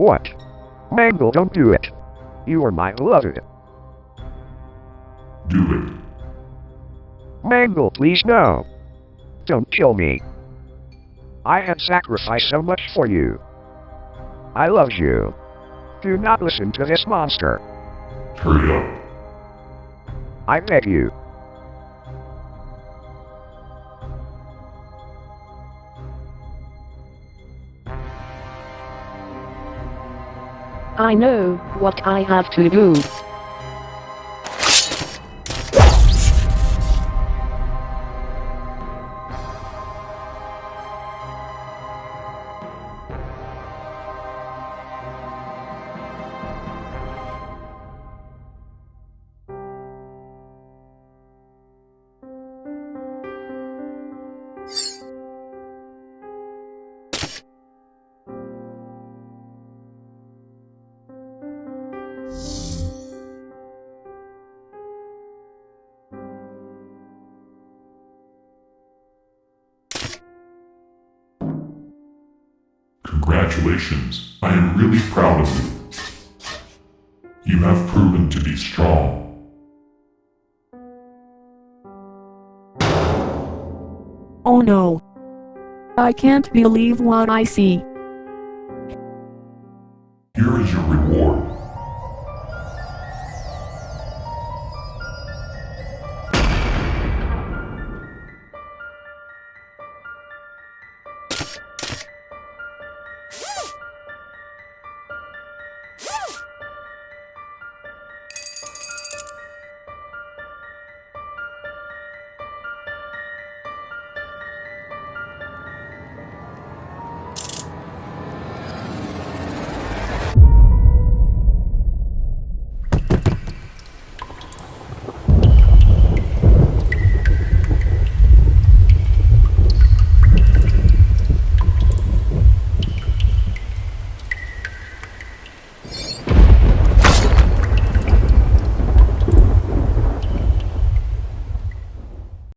What? Mangle, don't do it. You are my beloved. Do it. Mangle, please no. Don't kill me. I have sacrificed so much for you. I love you. Do not listen to this monster. Hurry up. I beg you. I know what I have to do. Congratulations. I am really proud of you. You have proven to be strong. Oh no. I can't believe what I see. Here is your reward.